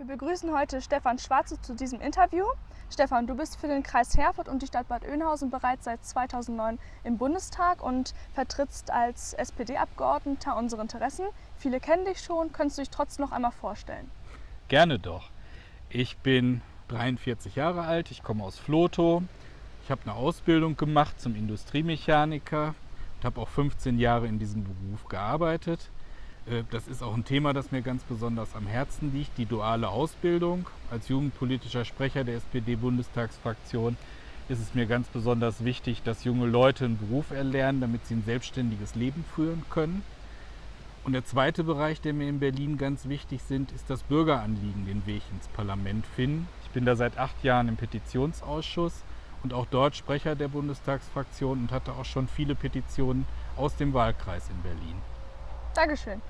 Wir begrüßen heute Stefan Schwarze zu diesem Interview. Stefan, du bist für den Kreis Herford und die Stadt Bad Oeynhausen bereits seit 2009 im Bundestag und vertrittst als SPD-Abgeordneter unsere Interessen. Viele kennen dich schon, könntest du dich trotzdem noch einmal vorstellen? Gerne doch. Ich bin 43 Jahre alt, ich komme aus Flotow. Ich habe eine Ausbildung gemacht zum Industriemechaniker und habe auch 15 Jahre in diesem Beruf gearbeitet. Äh, das ist auch ein Thema, das mir ganz besonders am Herzen liegt, die duale Ausbildung. Als jugendpolitischer Sprecher der SPD-Bundestagsfraktion ist es mir ganz besonders wichtig, dass junge Leute einen Beruf erlernen, damit sie ein selbstständiges Leben führen können. Und der zweite Bereich, der mir in Berlin ganz wichtig sind, ist das Bürgeranliegen, den Weg ins Parlament finden. Ich bin da seit acht Jahren im Petitionsausschuss und auch dort Sprecher der Bundestagsfraktion und hatte auch schon viele Petitionen aus dem Wahlkreis in Berlin. Dankeschön.